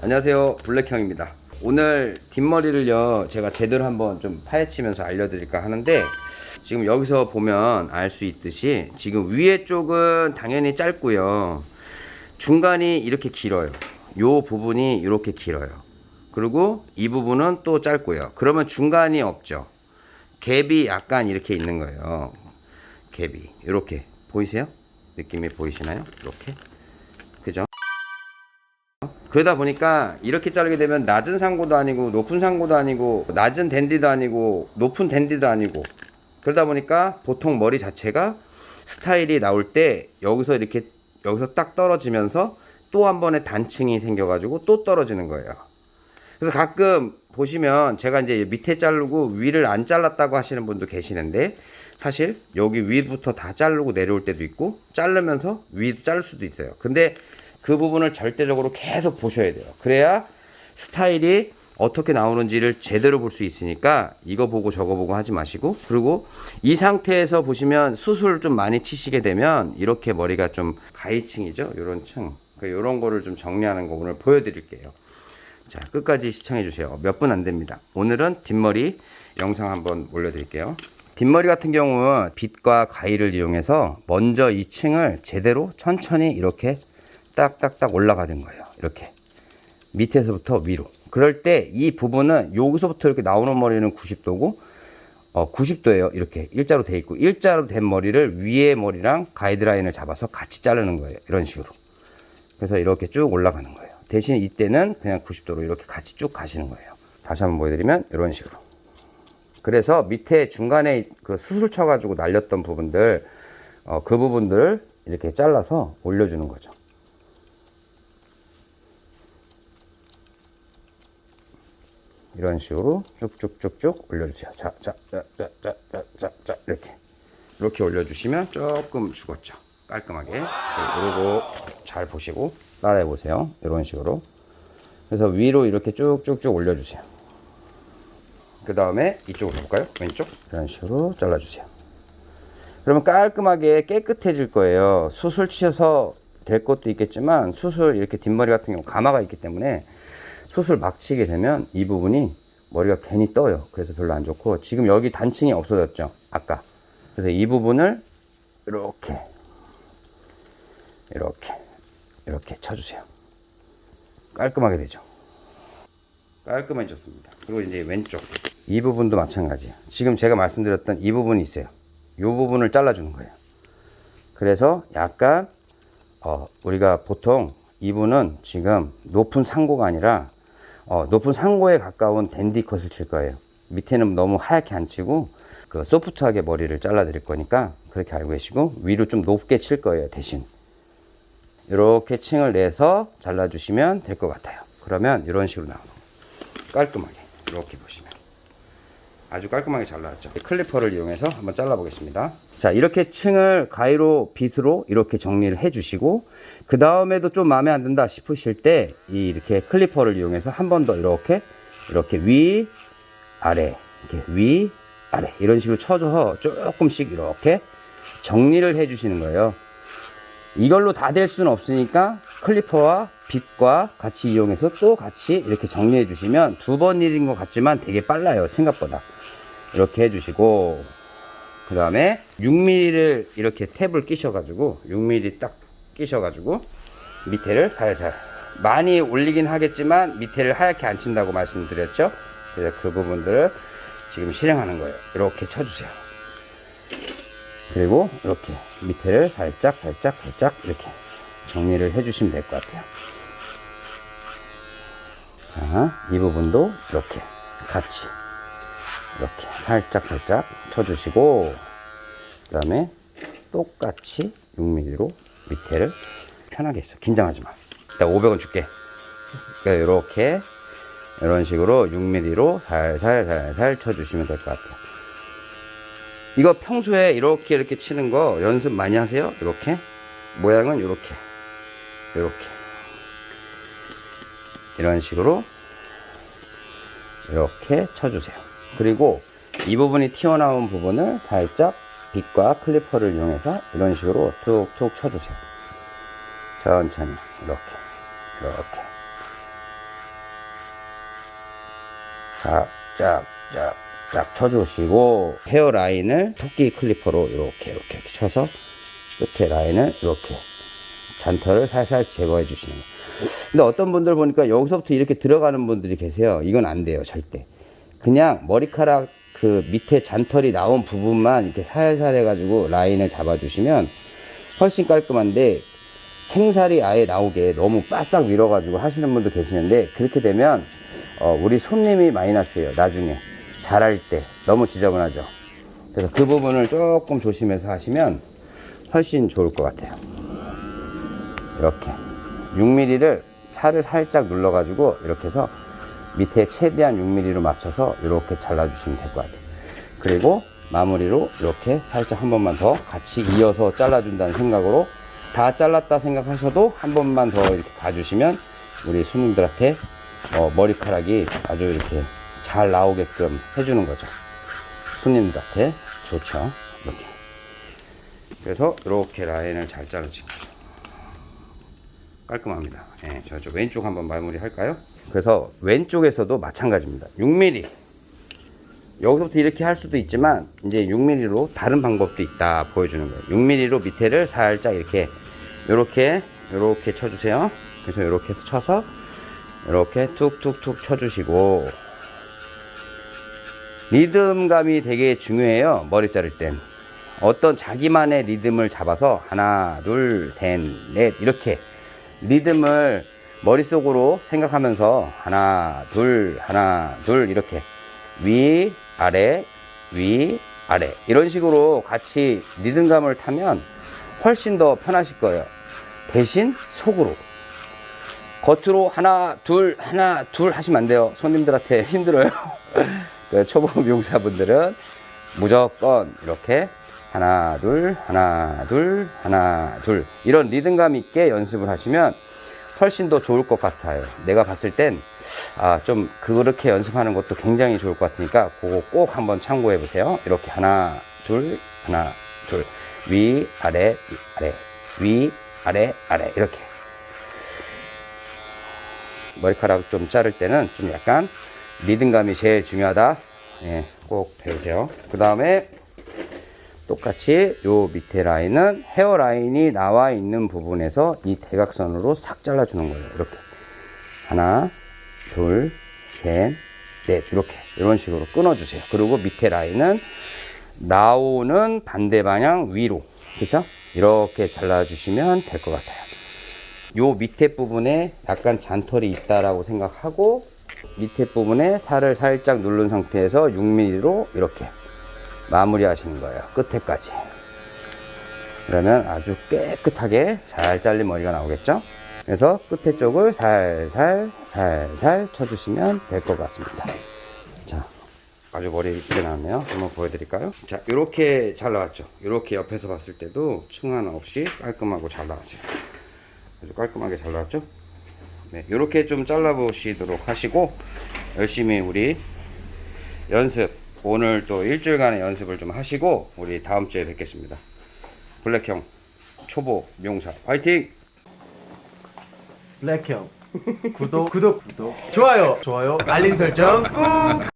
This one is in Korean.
안녕하세요. 블랙형입니다. 오늘 뒷머리를요 제가 제대로 한번 좀 파헤치면서 알려드릴까 하는데 지금 여기서 보면 알 수 있듯이 지금 위에 쪽은 당연히 짧고요. 중간이 이렇게 길어요. 요 부분이 이렇게 길어요 그리고 이 부분은 또 짧고요. 그러면 중간이 없죠. 갭이 약간 이렇게 있는 거예요. 갭이. 이렇게. 보이세요? 느낌이 보이시나요? 이렇게. 그죠? 그러다 보니까 이렇게 자르게 되면 낮은 상고도 아니고 높은 상고도 아니고 낮은 댄디도 아니고 높은 댄디도 아니고 그러다 보니까 보통 머리 자체가 스타일이 나올 때 여기서 이렇게 여기서 딱 떨어지면서 또 한 번의 단층이 생겨 가지고 또 떨어지는 거예요 그래서 가끔 보시면 제가 이제 밑에 자르고 위를 안 잘랐다고 하시는 분도 계시는데 사실 여기 위부터 다 자르고 내려올 때도 있고 자르면서 위도 자를 수도 있어요. 근데 그 부분을 절대적으로 계속 보셔야 돼요. 그래야 스타일이 어떻게 나오는지를 제대로 볼 수 있으니까 이거 보고 저거 보고 하지 마시고 그리고 이 상태에서 보시면 수술 좀 많이 치시게 되면 이렇게 머리가 좀 가위층이죠? 요런 층. 요런 거를 좀 정리하는 거 오늘 보여드릴게요 자 끝까지 시청해 주세요. 몇 분 안됩니다. 오늘은 뒷머리 영상 한번 올려드릴게요. 뒷머리 같은 경우는 빗과 가위를 이용해서 먼저 이 층을 제대로 천천히 이렇게 딱딱딱 올라가는 거예요. 이렇게. 밑에서부터 위로. 그럴 때 이 부분은 여기서부터 이렇게 나오는 머리는 90도고 어, 90도예요. 이렇게 일자로 돼 있고 일자로 된 머리를 위에 머리랑 가이드라인을 잡아서 같이 자르는 거예요. 이런 식으로. 그래서 이렇게 쭉 올라가는 거예요 대신 이때는 그냥 90도로 이렇게 같이 쭉 가시는 거예요. 다시 한번 보여드리면 이런 식으로. 그래서 밑에 중간에 그 수술 쳐가지고 날렸던 부분들 어, 그 부분들을 이렇게 잘라서 올려주는 거죠. 이런 식으로 쭉쭉쭉쭉 올려주세요. 자 자 자 자 자 자 자 이렇게. 이렇게 올려주시면 조금 죽었죠. 깔끔하게. 그리고 잘 보시고. 따라해 보세요. 이런 식으로. 그래서 위로 이렇게 쭉쭉쭉 올려주세요. 그 다음에 이쪽으로 볼까요? 왼쪽. 이런 식으로 잘라주세요. 그러면 깔끔하게 깨끗해질 거예요. 수술 치셔서 될 것도 있겠지만 수술 이렇게 뒷머리 같은 경우 가마가 있기 때문에 수술 막 치게 되면 이 부분이 머리가 괜히 떠요 그래서 별로 안 좋고 지금 여기 단층이 없어졌죠 아까 그래서 이 부분을 이렇게 이렇게 이렇게 쳐주세요. 깔끔하게 되죠? 깔끔해졌습니다. 그리고 이제 왼쪽. 이 부분도 마찬가지예요. 지금 제가 말씀드렸던 이 부분이 있어요. 이 부분을 잘라주는 거예요. 그래서 약간 어, 우리가 보통 이분은 지금 높은 상고가 아니라 어, 높은 상고에 가까운 댄디 컷을 칠 거예요. 밑에는 너무 하얗게 안 치고 그 soft하게 머리를 잘라 드릴 거니까 그렇게 알고 계시고 위로 좀 높게 칠 거예요 대신 이렇게 층을 내서 잘라 주시면 될 것 같아요. 그러면 이런 식으로 나오는 깔끔하게 이렇게 보시면. 아주 깔끔하게 잘 나왔죠. clipper를 이용해서 한번 잘라 보겠습니다. 자 이렇게 층을 가위로 빗으로 이렇게 정리를 해 주시고 그 다음에도 좀 마음에 안 든다 싶으실 때이 이렇게 clipper를 이용해서 한 번 더 이렇게 이렇게 위 아래 이렇게 위 아래. 이런 식으로 쳐줘서 조금씩 이렇게 정리를 해 주시는 거예요 이걸로 다 될 수는 없으니까 클리퍼와 빗과 같이 이용해서 또 같이 이렇게 정리해 주시면 두 번 일인 것 같지만 되게 빨라요 생각보다. 이렇게 해 주시고 그 다음에 6mm를 이렇게 탭을 끼셔 가지고 6mm 딱 끼셔 가지고 밑에를 살살 많이 올리긴 하겠지만 밑에를 하얗게 안 친다고 말씀드렸죠? 그래서 그 부분들을 지금 실행하는 거예요. 이렇게 쳐주세요 그리고 이렇게 밑에를 살짝 살짝 살짝 이렇게 정리를 해 주시면 될 것 같아요. 자이 부분도 이렇게 같이 이렇게 살짝 살짝 쳐주시고 그 다음에 똑같이 6mm로 밑에를 편하게 했어 긴장하지 마. 일단 500원 줄게. 그러니까 이렇게 이런 식으로 6mm로 살살 살살 쳐주시면 될 것 같아요 이거 평소에 이렇게 이렇게 치는 거 연습 많이 하세요? 이렇게? 모양은 이렇게. 이렇게. 이런 식으로 이렇게 쳐주세요. 그리고 이 부분이 튀어나온 부분을 살짝 빗과 클리퍼를 이용해서 이런 식으로 툭툭 쳐주세요. 천천히. 이렇게. 이렇게. 쫙쫙쫙 쫙 쳐주시고 헤어 라인을 토끼 클리퍼로 이렇게 이렇게 쳐서 끝에 라인을 이렇게 잔털을 살살 제거해 주시는 거예요. 근데 어떤 분들 보니까 여기서부터 이렇게 들어가는 분들이 계세요. 이건 안 돼요, 절대. 그냥 머리카락 그 밑에 잔털이 나온 부분만 이렇게 살살 해가지고 라인을 잡아주시면 훨씬 깔끔한데 생살이 아예 나오게 너무 바싹 밀어가지고 하시는 분도 계시는데 그렇게 되면 어, 우리 손님이 마이너스예요. 나중에 잘할 때 너무 지저분하죠. 그래서 그 부분을 조금 조심해서 하시면 훨씬 좋을 것 같아요. 이렇게 6mm를 살을 살짝 눌러 가지고 이렇게 해서 밑에 최대한 6mm로 맞춰서 이렇게 잘라 주시면 될 것 같아요. 그리고 마무리로 이렇게 살짝 한 번만 더 같이 이어서 잘라 준다는 생각으로 다 잘랐다 생각하셔도 한 번만 더 이렇게 봐주시면 우리 손님들한테 어, 머리카락이 아주 이렇게 잘 나오게끔 해주는 거죠. 손님들한테 좋죠. 이렇게. 그래서 이렇게 라인을 잘 자르시면 깔끔합니다. 예, 저쪽 왼쪽 한번 마무리 할까요? 그래서 왼쪽에서도 마찬가지입니다. 6mm. 여기서부터 이렇게 할 수도 있지만 이제 6mm로 다른 방법도 있다 보여주는 거예요. 6mm로 밑에를 살짝 이렇게 이렇게 이렇게 쳐주세요. 그래서 이렇게 쳐서 이렇게 툭툭툭 쳐주시고 리듬감이 되게 중요해요. 머리 자를 땐. 어떤 자기만의 리듬을 잡아서 하나, 둘, 셋, 넷 이렇게 리듬을 머릿속으로 생각하면서 하나, 둘, 하나, 둘 이렇게 위, 아래, 위, 아래 이런 식으로 같이 리듬감을 타면 훨씬 더 편하실 거예요. 대신 속으로 겉으로 하나, 둘, 하나, 둘 하시면 안 돼요. 손님들한테 힘들어요. 그 초보 미용사분들은 무조건 이렇게 하나, 둘, 하나, 둘, 하나, 둘 이런 리듬감 있게 연습을 하시면 훨씬 더 좋을 것 같아요. 내가 봤을 땐 아, 좀 그렇게 연습하는 것도 굉장히 좋을 것 같으니까 그거 꼭 한번 참고해 보세요. 이렇게 하나, 둘, 하나, 둘. 위, 아래, 위, 아래. 위, 아래, 아래. 이렇게. 머리카락 좀 자를 때는 좀 약간 리듬감이 제일 중요하다. 예, 꼭 배우세요. 그 다음에 똑같이 요 밑에 라인은 헤어 라인이 나와 있는 부분에서 이 대각선으로 싹 잘라 주는 거예요. 이렇게. 하나, 둘, 셋, 넷. 이렇게. 이런 식으로 끊어 주세요. 그리고 밑에 라인은 나오는 반대 방향 위로. 그죠? 이렇게 잘라 주시면 될 것 같아요. 요 밑에 부분에 약간 잔털이 있다라고 생각하고 밑에 부분에 살을 살짝 누른 상태에서 6mm로 이렇게 마무리 하시는 거예요. 끝에까지. 그러면 아주 깨끗하게 잘 잘린 머리가 나오겠죠? 그래서 끝에 쪽을 살살 살살 쳐주시면 될 것 같습니다. 자, 아주 머리 이쁘게 나왔네요. 한번 보여드릴까요? 자, 이렇게 잘 나왔죠? 이렇게 옆에서 봤을 때도 층 하나 없이 깔끔하고 잘 나왔어요. 아주 깔끔하게 잘 나왔죠? 네, 이렇게 좀 잘라 보시도록 하시고 열심히 우리 연습 오늘 또 일주일간의 연습을 좀 하시고 우리 다음 주에 뵙겠습니다. 블랙형 초보 미용사 화이팅! 블랙형. 구독. 구독 구독. 좋아요. 좋아요. 알림 설정 꾹